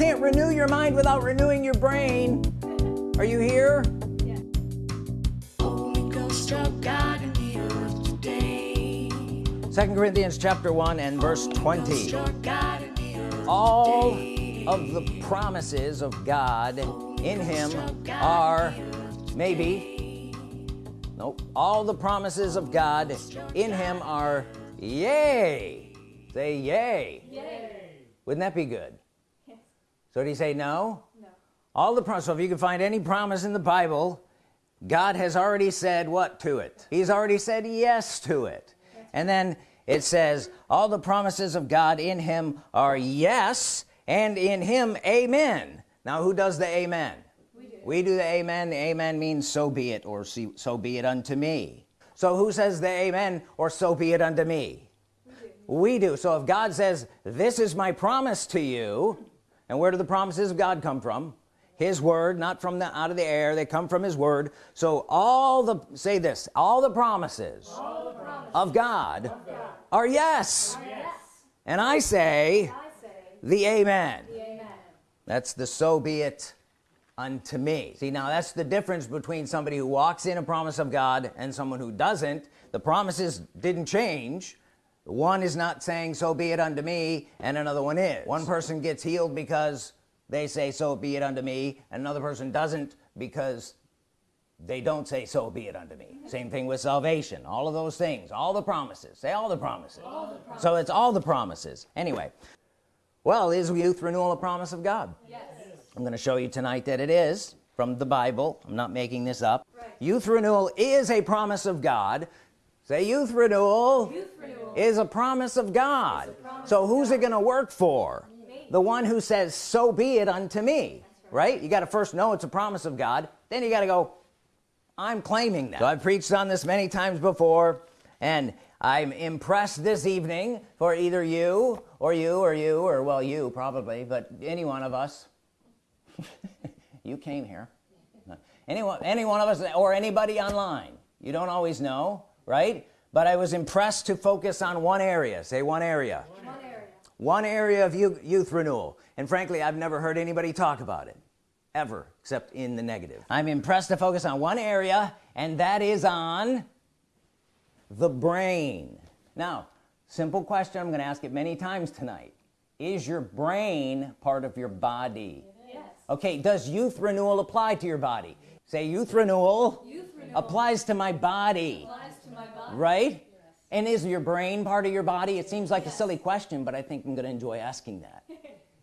can't renew your mind without renewing your brain. Are you here? Second Corinthians chapter 1 and verse 20 all of the promises of God in him are maybe. nope. All the promises of God in him are yay. Say yay, yay. wouldn't that be good. So do you say no? No. All the promises so if you can find any promise in the Bible God has already said what to it? He's already said yes to it. And then it says all the promises of God in him are yes and in him amen. Now who does the amen? We do, we do the amen. The amen means so be it or so be it unto me. So who says the amen or so be it unto me we do. we do. So if God says this is my promise to you and where do the promises of God come from? His word not from the out of the air. They come from his word. So all the say this all the promises, all the promises of, God of, God are yes, are yes. and I say, I say the, amen. the amen. That's the so be it unto me. See now that's the difference between somebody who walks in a promise of God and someone who doesn't. The promises didn't change one is not saying so be it unto me and another one is. One person gets healed because they say so be it unto me another person doesn't because they don't say so be it unto me. Same thing with salvation. All of those things all the promises say all the promises, all the promises. so it's all the promises. Anyway well is youth renewal a promise of God? Yes. I'm going to show you tonight that it is from the Bible. I'm not making this up. Right. youth renewal is a promise of God. Say youth renewal, youth renewal. Is a promise of God. Promise so who's it gonna work for? The one who says so be it unto me right. right, you got to first know it's a promise of God. Then you got to go I'm claiming that. So I've preached on this many times before and I'm impressed this evening for either you or you or you or well you probably but any one of us. You came here. Anyone any one of us or anybody online. You don't always know right but I was impressed to focus on one area. Say one area. One area, one area of youth renewal. And frankly I've never heard anybody talk about it. Ever. Except in the negative. I'm impressed to focus on one area and that is on the brain. Now simple question. I'm gonna ask it many times tonight. Is your brain part of your body? Yes. okay does youth renewal apply to your body? Say youth renewal, youth renewal. applies to my body, to my body. Right? And is your brain part of your body? It seems like yes. a silly question but I think I'm gonna enjoy asking that.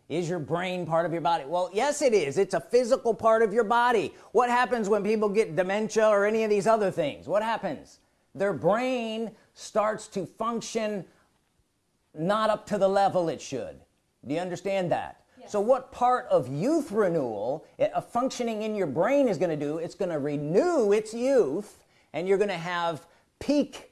Is your brain part of your body? Well yes it is. It's a physical part of your body. What happens when people get dementia or any of these other things? What happens? Their brain starts to function not up to the level it should. Do you understand that? Yes. so what part of youth renewal eh, a functioning in your brain is going to do? It's going to renew its youth and you're going to have peak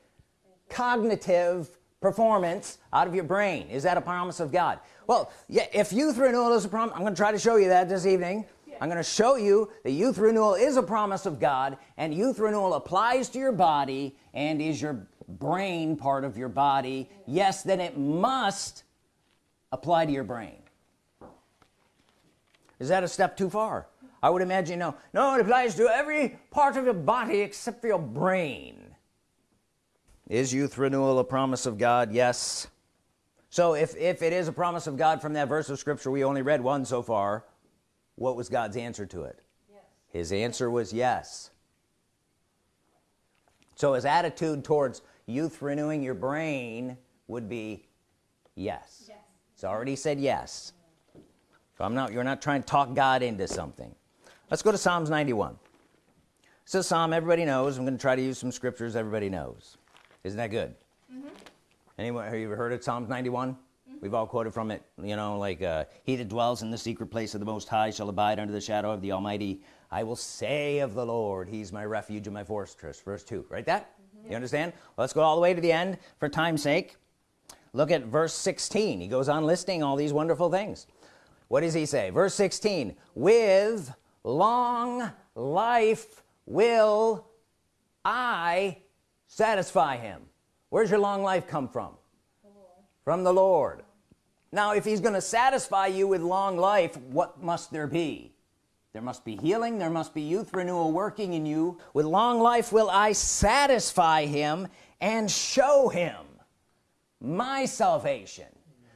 cognitive performance out of your brain. Is that a promise of God? Well yeah if youth renewal is a promise I'm gonna try to show you that this evening. Yeah. I'm gonna show you that youth renewal is a promise of God and youth renewal applies to your body and is your brain part of your body. Yes then it must apply to your brain. Is that a step too far? I would imagine no. No it applies to every part of your body except for your brain is youth renewal a promise of God? Yes. So if if it is a promise of God from that verse of scripture we only read one so far what was God's answer to it? Yes. his answer was yes. So his attitude towards youth renewing your brain would be yes, yes. it's already said yes. So I'm not you're not trying to talk God into something. Let's go to Psalms 91 so Psalm everybody knows. I'm going to try to use some scriptures everybody knows isn't that good? Mm -hmm. anyone have you ever heard of Psalms 91 mm -hmm. we've all quoted from it you know like uh, he that dwells in the secret place of the most high shall abide under the shadow of the almighty. I will say of the Lord he's my refuge and my fortress. Verse 2 right that? Mm -hmm. you understand? Well, let's go all the way to the end for time's sake. Look at verse 16 he goes on listing all these wonderful things. What does he say? Verse 16 with long life will I satisfy him. Where's your long life come from? The from the Lord. Now if he's gonna satisfy you with long life what must there be? There must be healing there must be youth renewal working in you. With long life will I satisfy him and show him my salvation.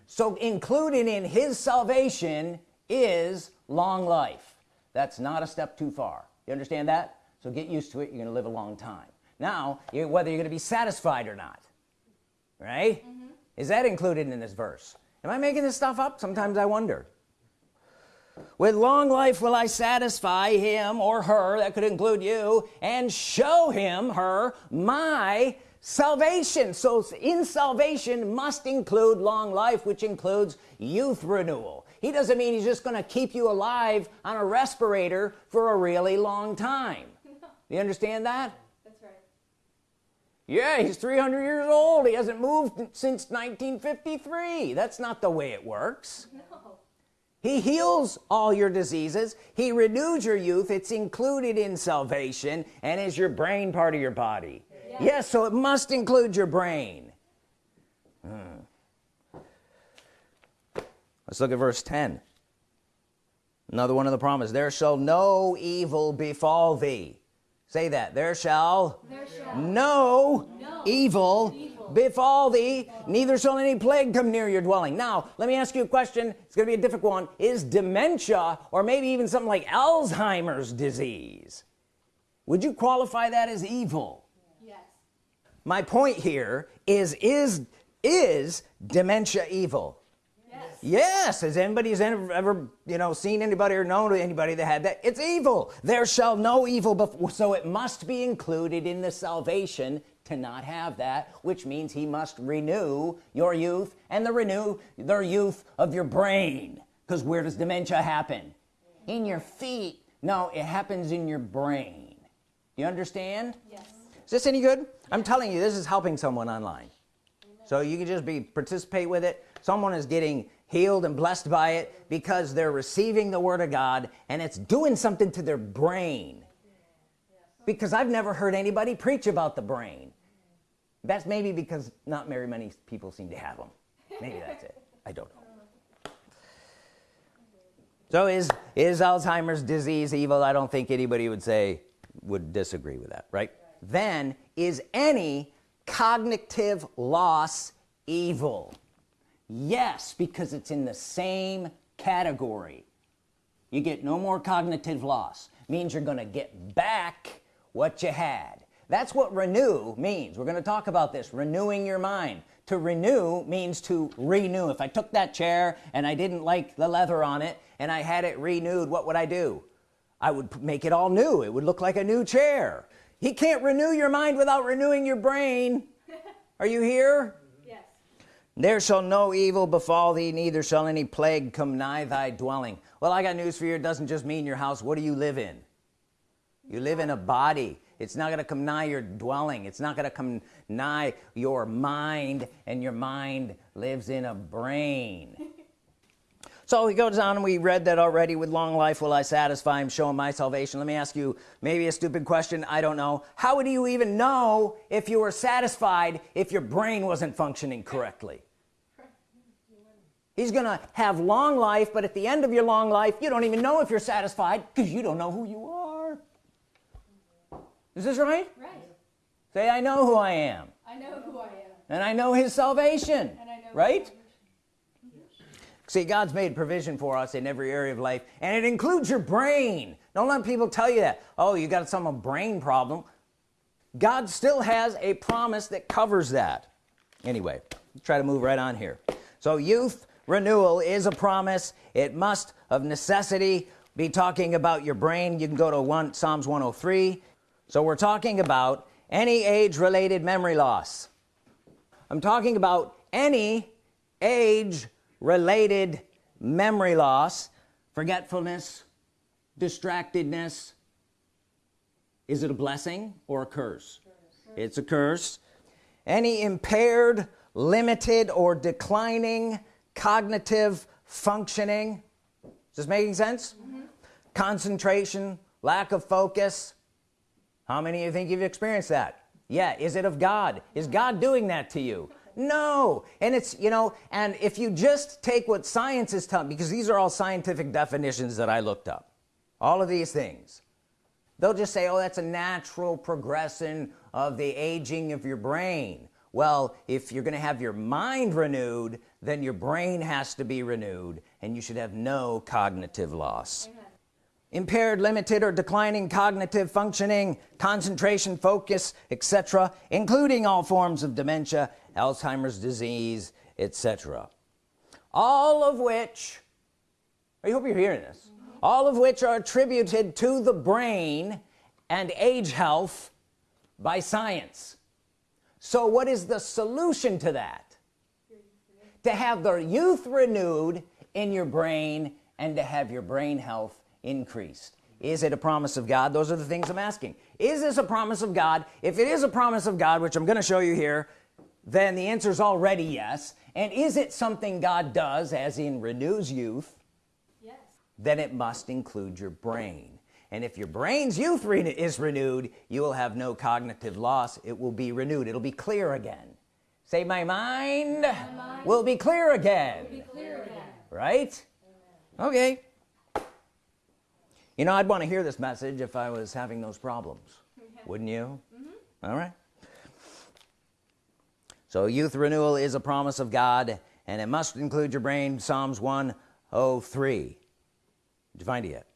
So included in his salvation is long life. That's not a step too far. You understand that? So get used to it you're gonna live a long time now you, whether you're gonna be satisfied or not right? Mm -hmm. is that included in this verse? Am I making this stuff up? Sometimes I wonder. With long life will I satisfy him or her that could include you and show him her my salvation. So in salvation must include long life which includes youth renewal. He doesn't mean he's just gonna keep you alive on a respirator for a really long time. You understand that yeah he's 300 years old. He hasn't moved since 1953 that's not the way it works. No. he heals all your diseases. He renews your youth. It's included in salvation and is your brain part of your body. Yes, yes so it must include your brain. Hmm. let's look at verse 10 another one of the promise. There shall no evil befall thee say that. There shall, there shall no, no evil, evil, befall thee neither shall any plague come near your dwelling. Now let me ask you a question. It's gonna be a difficult one. Is dementia or maybe even something like Alzheimer's disease would you qualify that as evil? Yes. My point here is is is dementia evil yes has anybody ever, ever you know seen anybody or known anybody that had that? It's evil. There shall no evil before so it must be included in the salvation to not have that which means he must renew your youth and the renew their youth of your brain. Because where does dementia happen? In your feet. No it happens in your brain. Do you understand? Yes. Is this any good? I'm telling you this is helping someone online. So you can just be participate with it. Someone is getting healed and blessed by it because they're receiving the Word of God and it's doing something to their brain. Because I've never heard anybody preach about the brain. That's maybe because not very many people seem to have them maybe that's it. I don't know. So is is Alzheimer's disease evil? I don't think anybody would say would disagree with that right? Then is any cognitive loss evil yes because it's in the same category. You get no more cognitive loss. Means you're gonna get back what you had. That's what renew means. We're gonna talk about this renewing your mind. To renew means to renew. If I took that chair and I didn't like the leather on it and I had it renewed what would I do? I would make it all new. It would look like a new chair. He can't renew your mind without renewing your brain. Are you here there shall no evil befall thee neither shall any plague come nigh thy dwelling. Well I got news for you. It doesn't just mean your house. What do you live in? You live in a body. It's not gonna come nigh your dwelling. It's not gonna come nigh your mind and your mind lives in a brain. So he goes on and we read that already. With long life will I satisfy him show him my salvation. Let me ask you maybe a stupid question. I don't know. How would you even know if you were satisfied if your brain wasn't functioning correctly he's gonna have long life but at the end of your long life you don't even know if you're satisfied because you don't know who you are. Is this right? Right. Say I know who I am. I know who I am. And I know his salvation. Know right? see God's made provision for us in every area of life and it includes your brain. Don't let people tell you that oh you got some brain problem. God still has a promise that covers that. Anyway try to move right on here. So youth renewal is a promise. It must of necessity be talking about your brain. You can go to one Psalms 103 so we're talking about any age related memory loss. I'm talking about any age related memory loss. Forgetfulness distractedness. Is it a blessing or a curse? It's a curse. Any impaired limited or declining cognitive functioning. Is this making sense? Mm -hmm. concentration lack of focus. How many of you think you've experienced that? Yeah is it of God? Is God doing that to you? No. And it's you know and if you just take what science is telling because these are all scientific definitions that I looked up all of these things they'll just say oh that's a natural progression of the aging of your brain well if you're gonna have your mind renewed then your brain has to be renewed and you should have no cognitive loss Amen. impaired limited or declining cognitive functioning concentration focus etc including all forms of dementia Alzheimer's disease etc all of which I hope you're hearing this mm -hmm. all of which are attributed to the brain and age health by science so what is the solution to that? To have the youth renewed in your brain and to have your brain health increased. Is it a promise of God? Those are the things I'm asking. Is this a promise of God? If it is a promise of God which I'm gonna show you here then the answer is already yes. And is it something God does as in renews youth? Yes. Then it must include your brain and if your brain's youth re is renewed you will have no cognitive loss. It will be renewed. It'll be clear again. Say my mind, my mind will, be clear again. Be clear again. Right? Amen. okay. You know I'd want to hear this message if I was having those problems. Yeah. wouldn't you? Mm -hmm. all right. So youth renewal is a promise of God and it must include your brain. Psalms 103 did you find it yet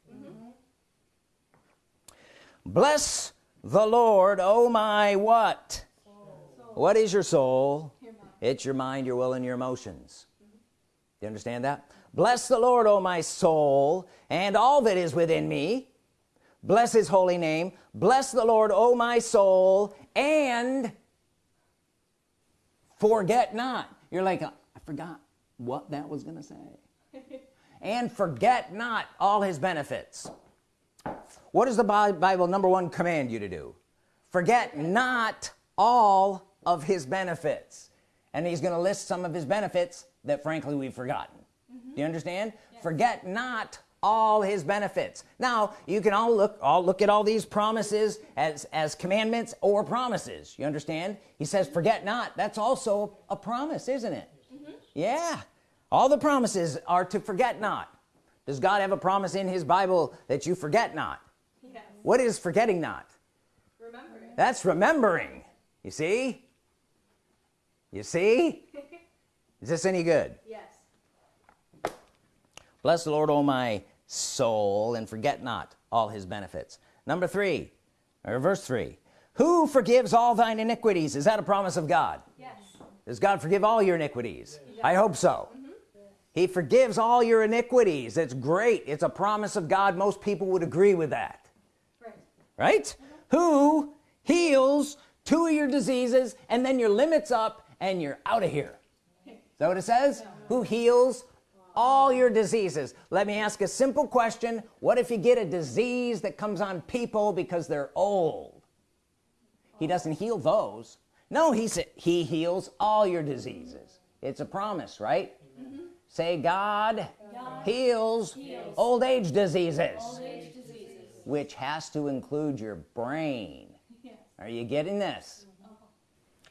bless the Lord oh my what? Soul. what is your soul? Your it's your mind your will and your emotions. Mm -hmm. you understand that? Bless the Lord oh my soul and all that is within me. Bless his holy name. Bless the Lord oh my soul and forget not. You're like I forgot what that was gonna say. And forget not all his benefits what does the Bible number one command you to do? Forget not all of his benefits. And he's gonna list some of his benefits that frankly we've forgotten. Mm -hmm. do you understand? Yes. forget not all his benefits. Now you can all look all look at all these promises as as commandments or promises. You understand? He says forget not. That's also a promise isn't it? Mm -hmm. yeah. All the promises are to forget not. Does God have a promise in his Bible that you forget not what is forgetting not? Remembering. that's remembering. You see? You see? Is this any good? Yes. Bless the Lord oh my soul and forget not all his benefits. Number three or verse three. Who forgives all thine iniquities? Is that a promise of God? Yes. Does God forgive all your iniquities? I hope so. Mm -hmm. he forgives all your iniquities. It's great. It's a promise of God. Most people would agree with that right? Who heals two of your diseases and then your limits up and you're out of here. Is that what it says? Who heals all your diseases? Let me ask a simple question. What if you get a disease that comes on people because they're old? He doesn't heal those. No he said he heals all your diseases. It's a promise right? Mm -hmm. say God, God heals, heals, old age diseases, old age which has to include your brain. Yes. are you getting this? Uh-huh.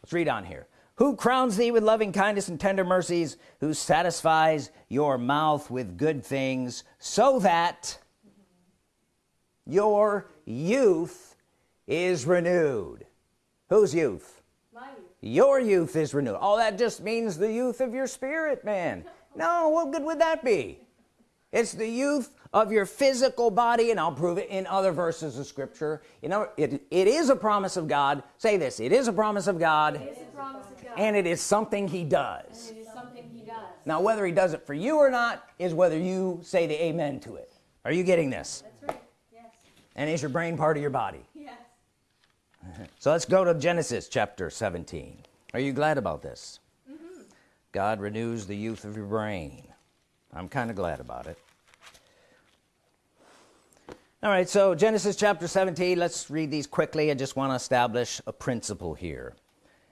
Let's read on here. Who crowns thee with loving kindness and tender mercies who satisfies your mouth with good things so that your youth is renewed. Whose youth? youth. Your youth is renewed. Oh that just means the youth of your spirit man. No what good would that be? It's the youth of your physical body and I'll prove it in other verses of scripture. You know it, it is a promise of God. Say this it is a promise of God, promise of God. and it is something he does. Something he does. Now whether he does it for you or not is whether you say the amen to it. Are you getting this? Right. yes. and is your brain part of your body? Yes. So let's go to Genesis chapter 17 are you glad about this? Mm -hmm. God renews the youth of your brain. I'm kind of glad about it all right so Genesis chapter 17 let's read these quickly. I just want to establish a principle here.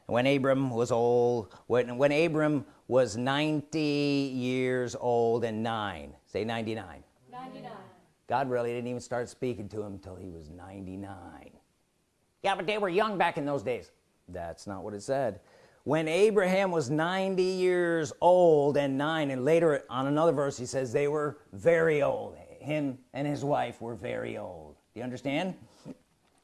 When Abram was old when when Abram was 90 years old and nine say 99 99 God really didn't even start speaking to him until he was 99 yeah but they were young back in those days. That's not what it said. When Abraham was 90 years old and nine and later on another verse he says they were very old him and his wife were very old. Do you understand?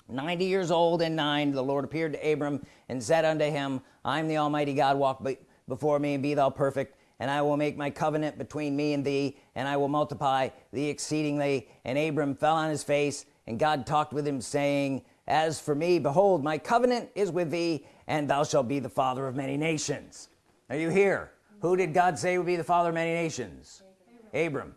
90 years old and nine the Lord appeared to Abram and said unto him I'm the Almighty God walk before me and be thou perfect and I will make my covenant between me and thee and I will multiply thee exceedingly. And Abram fell on his face and God talked with him saying as for me behold my covenant is with thee and thou shalt be the father of many nations. Are you here? Who did God say would be the father of many nations? Abram, Abram.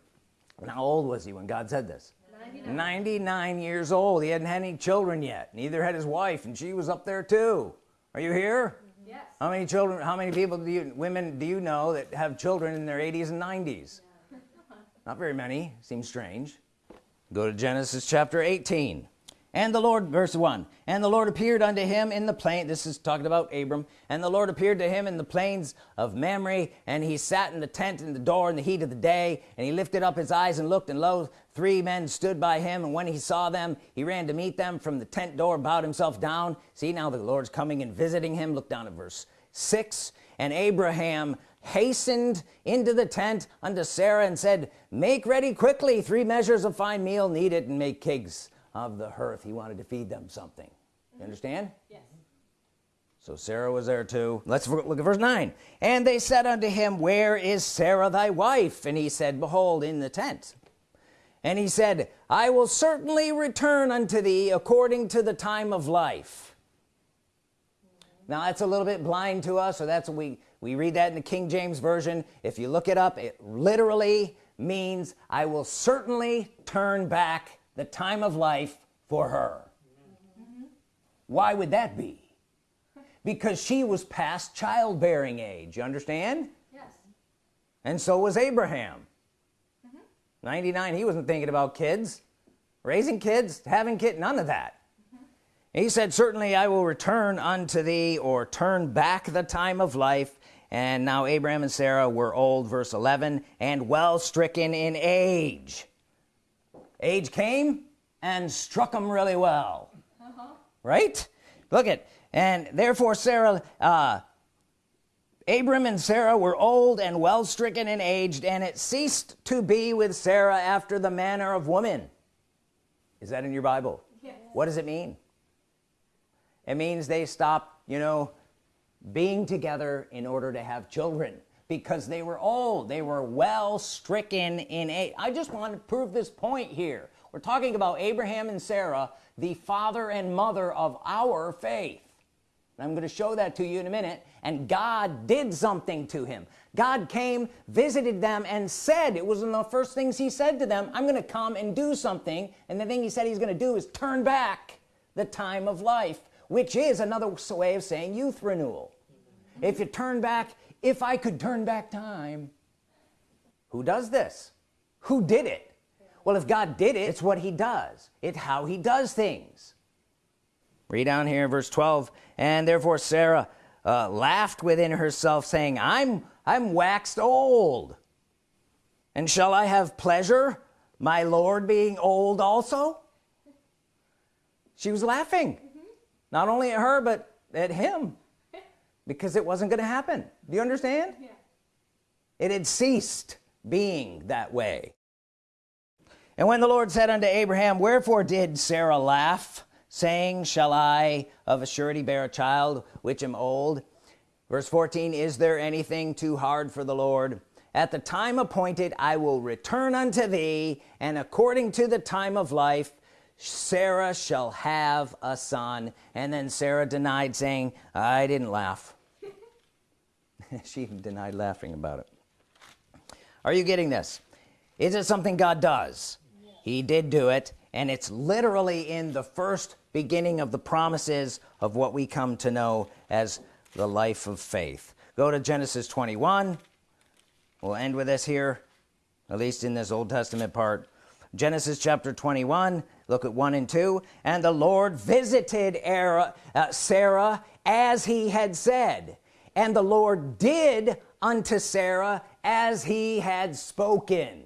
How old was he when God said this? 99. 99 years old. He hadn't had any children yet. Neither had his wife and she was up there too. Are you here? Mm-hmm. Yes. How many children how many people do you women do you know that have children in their 80s and 90s yeah. not very many. Seems strange. Go to Genesis chapter 18 and the Lord verse 1 and the Lord appeared unto him in the plain this is talking about Abram. And the Lord appeared to him in the plains of Mamre and he sat in the tent in the door in the heat of the day and he lifted up his eyes and looked and lo three men stood by him and when he saw them he ran to meet them from the tent door bowed himself down. See now the Lord's coming and visiting him. Look down at verse 6 and Abraham hastened into the tent unto Sarah and said make ready quickly three measures of fine meal knead it and make cakes of the hearth he wanted to feed them something. You mm-hmm. understand? Yes. So Sarah was there too. Let's look at verse 9 and they said unto him where is Sarah thy wife? And he said behold in the tent. And he said I will certainly return unto thee according to the time of life. Now that's a little bit blind to us so that's what we we read that in the King James Version. If you look it up it literally means I will certainly turn back the time of life for her mm -hmm. why would that be because she was past childbearing age you understand yes and so was Abraham mm -hmm. 99 he wasn't thinking about kids raising kids having kids none of that mm -hmm. he said certainly I will return unto thee or turn back the time of life and now Abraham and Sarah were old verse 11 and well stricken in age age came and struck them really well. Uh -huh. right? Look at and therefore Sarah uh, Abram and Sarah were old and well stricken and aged and it ceased to be with Sarah after the manner of women is that in your Bible? Yes. what does it mean? It means they stopped you know being together in order to have children because they were old. They were well stricken in age I just want to prove this point here. We're talking about Abraham and Sarah the father and mother of our faith. And I'm going to show that to you in a minute. And God did something to him. God came visited them and said it was one of the first things he said to them I'm gonna come and do something. And the thing he said he's gonna do is turn back the time of life which is another way of saying youth renewal. If you turn back if I could turn back time. Who does this? Who did it? Well if God did it it's what he does. It's how he does things. Read down here in verse 12 and therefore Sarah uh, laughed within herself saying I'm I'm waxed old. And shall I have pleasure my Lord being old also? She was laughing. Mm -hmm. not only at her but at him because it wasn't going to happen. Do you understand? Yeah. it had ceased being that way. And when the Lord said unto Abraham wherefore did Sarah laugh saying shall I of a surety bear a child which am old verse 14 is there anything too hard for the Lord? At the time appointed I will return unto thee and according to the time of life Sarah shall have a son. And then Sarah denied saying I didn't laugh she even denied laughing about it. Are you getting this? Is it something God does? He did do it and it's literally in the first beginning of the promises of what we come to know as the life of faith. Go to Genesis 21 we'll end with this here at least in this Old Testament part. Genesis chapter 21 look at 1 and 2 and the Lord visited Era, uh, Sarah as he had said and the Lord did unto Sarah as he had spoken.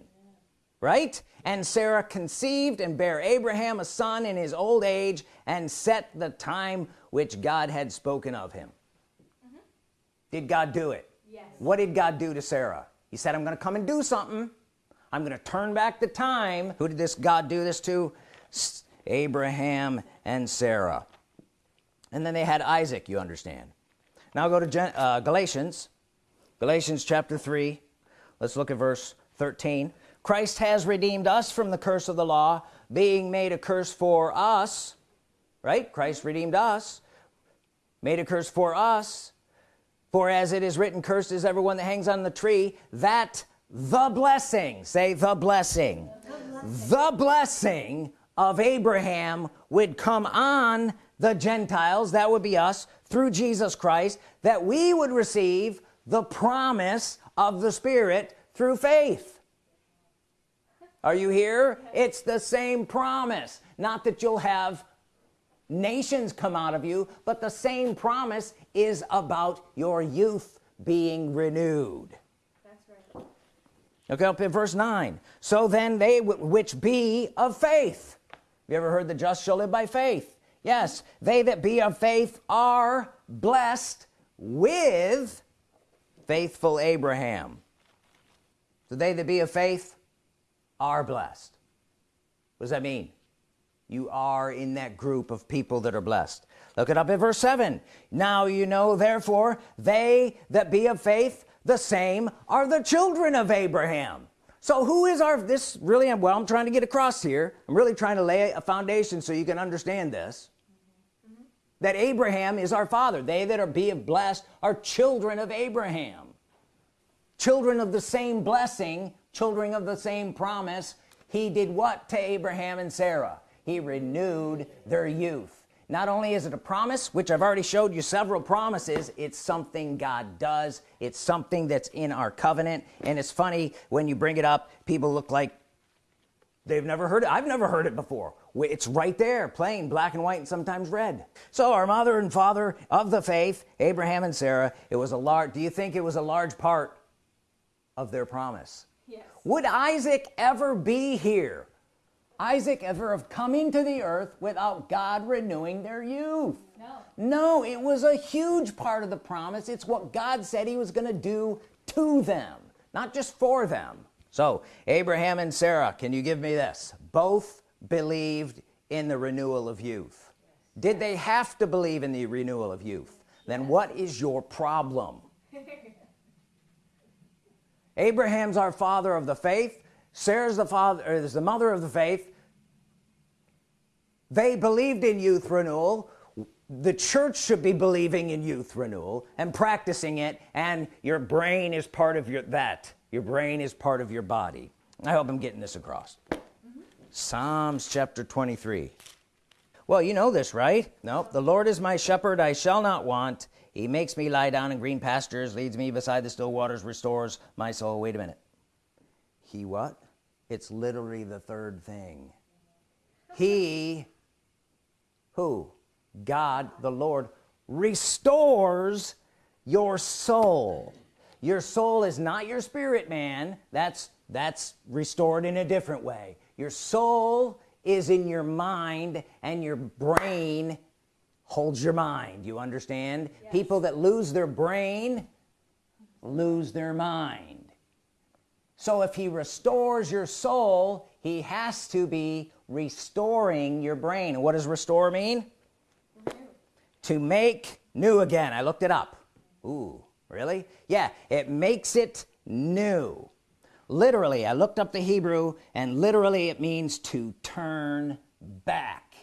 Right? And Sarah conceived and bare Abraham a son in his old age and set the time which God had spoken of him. Mm -hmm. did God do it? Yes. what did God do to Sarah? He said I'm gonna come and do something. I'm gonna turn back the time. Who did this God do this to? Abraham and Sarah. And then they had Isaac you understand now go to Gen uh, Galatians Galatians chapter 3 let's look at verse 13 Christ has redeemed us from the curse of the law being made a curse for us right? Christ redeemed us made a curse for us. For as it is written cursed is everyone that hangs on the tree that the blessing say the blessing the blessing of Abraham would come on the Gentiles that would be us through Jesus Christ that we would receive the promise of the Spirit through faith. Are you here? It's the same promise. Not that you'll have nations come out of you but the same promise is about your youth being renewed. That's right. okay up in verse 9 so then they which be of faith. You ever heard the just shall live by faith yes they that be of faith are blessed with faithful Abraham. So they that be of faith are blessed. What does that mean? You are in that group of people that are blessed. Look it up in verse 7 now you know therefore they that be of faith the same are the children of Abraham. So who is our this really well I'm trying to get across here. I'm really trying to lay a foundation so you can understand this that Abraham is our father. They that are be of blessed are children of Abraham. Children of the same blessing children of the same promise. He did what to Abraham and Sarah? He renewed their youth. Not only is it a promise which I've already showed you several promises it's something God does. It's something that's in our covenant. And it's funny when you bring it up people look like they've never heard it I've never heard it before. It's right there plain black and white and sometimes red. So our mother and father of the faith Abraham and Sarah it was a large do you think it was a large part of their promise? Yes. would Isaac ever be here? Isaac ever have come into the earth without God renewing their youth? No. no it was a huge part of the promise. It's what God said he was gonna do to them not just for them so Abraham and Sarah can you give me this? Both believed in the renewal of youth. Did they have to believe in the renewal of youth? Then what is your problem? Abraham's our father of the faith. Sarah's the father is the mother of the faith. They believed in youth renewal. The church should be believing in youth renewal and practicing it and your brain is part of your that your brain is part of your body. I hope I'm getting this across. Psalms chapter 23 well you know this right? No the Lord is my shepherd I shall not want. He makes me lie down in green pastures leads me beside the still waters restores my soul. Wait a minute. He what? It's literally the third thing. He who? God the Lord restores your soul your soul is not your spirit man. That's that's restored in a different way. Your soul is in your mind and your brain holds your mind. You understand? Yes. people that lose their brain lose their mind. So if he restores your soul he has to be restoring your brain. What does restore mean? Renew. to make new again. I looked it up. Ooh, really? Yeah it makes it new. Literally I looked up the Hebrew and literally it means to turn back.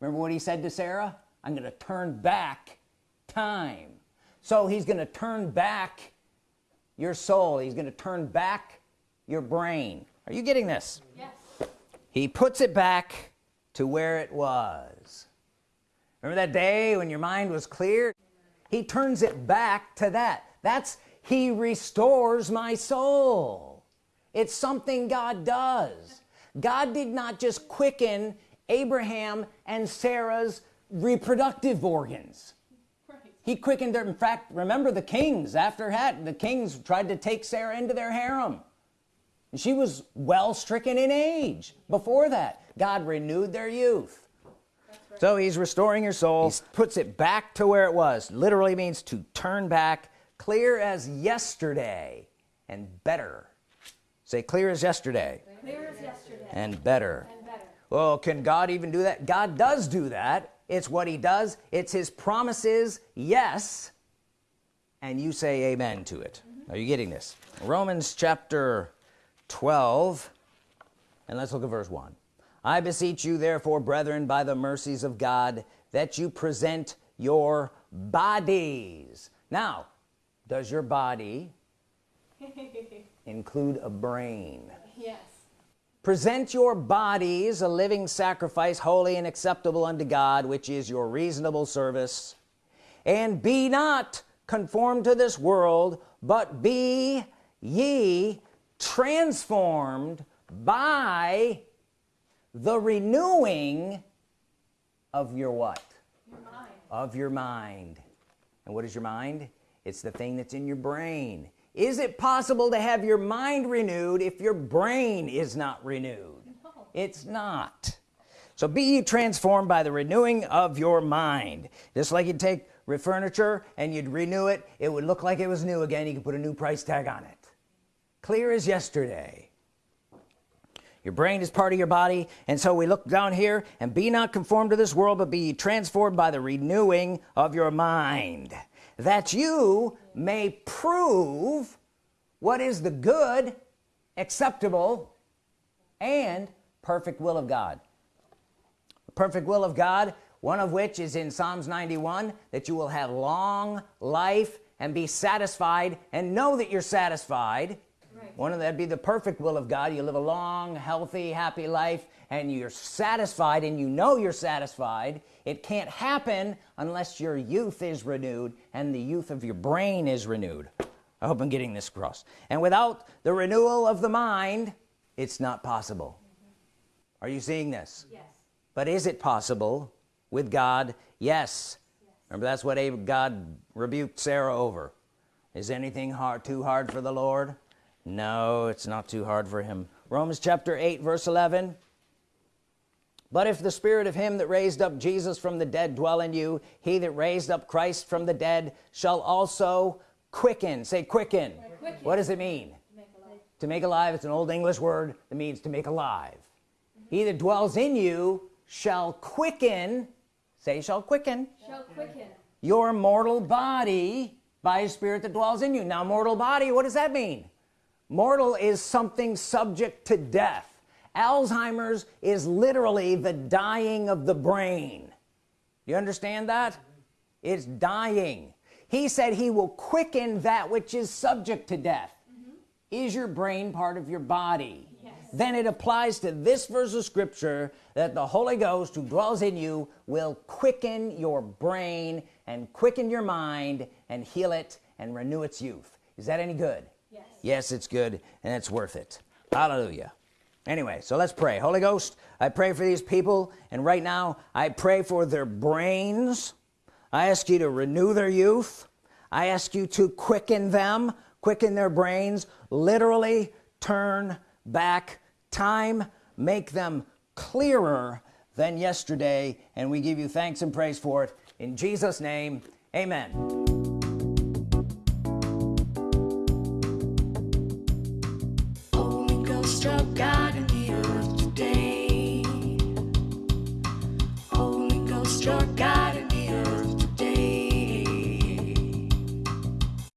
Remember what he said to Sarah? I'm gonna turn back time. So he's gonna turn back your soul. He's gonna turn back your brain. Are you getting this? Yes. he puts it back to where it was. Remember that day when your mind was clear he turns it back to that. That's he restores my soul. It's something God does. God did not just quicken Abraham and Sarah's reproductive organs. Right. he quickened their in fact remember the kings after had the kings tried to take Sarah into their harem. And she was well stricken in age before that. God renewed their youth. So he's restoring your soul. He puts it back to where it was. Literally means to turn back clear as yesterday and better. Say clear as yesterday. Clear as yesterday. and better. And better. well can God even do that? God does do that. It's what he does. It's his promises yes. And you say amen to it. Mm-hmm. Are you getting this? Romans chapter 12 and let's look at verse 1 I beseech you therefore brethren by the mercies of God that you present your bodies. Now does your body include a brain? Yes. present your bodies a living sacrifice holy and acceptable unto God which is your reasonable service. And be not conformed to this world but be ye transformed by the renewing of your what? Your mind. of your mind. And what is your mind? It's the thing that's in your brain. Is it possible to have your mind renewed if your brain is not renewed? No. it's not. So be ye transformed by the renewing of your mind. Just like you'd take re- furniture and you'd renew it it would look like it was new again. You could put a new price tag on it. Clear as yesterday your brain is part of your body and so we look down here and be not conformed to this world but be transformed by the renewing of your mind that you may prove what is the good acceptable and perfect will of God. The perfect will of God one of which is in Psalms 91 that you will have long life and be satisfied and know that you're satisfied Right. one of that'd be the perfect will of God. You live a long healthy happy life and you're satisfied and you know you're satisfied. It can't happen unless your youth is renewed and the youth of your brain is renewed. I hope I'm getting this across. And without the renewal of the mind it's not possible. Are you seeing this? Yes. but is it possible with God? Yes. Remember that's what God rebuked Sarah over. Is anything hard too hard for the Lord no it's not too hard for him. Romans chapter 8 verse 11 but if the spirit of him that raised up Jesus from the dead dwell in you he that raised up Christ from the dead shall also quicken. Say quicken, Quicken. what does it mean? Make a to make alive. It's an old English word that means to make alive. He that dwells in you shall quicken. Say shall quicken. Shall quicken. your mortal body by his spirit that dwells in you. Now mortal body what does that mean mortal is something subject to death. Alzheimer's is literally the dying of the brain. You understand that? It's dying. He said he will quicken that which is subject to death. Mm-hmm. Is your brain part of your body? Yes. then it applies to this verse of scripture that the Holy Ghost who dwells in you will quicken your brain and quicken your mind and heal it and renew its youth. Is that any good. Yes it's good and it's worth it. Hallelujah. Anyway so let's pray. Holy Ghost I pray for these people and right now I pray for their brains. I ask you to renew their youth. I ask you to quicken them quicken their brains. Literally turn back time. Make them clearer than yesterday and we give you thanks and praise for it. In Jesus name amen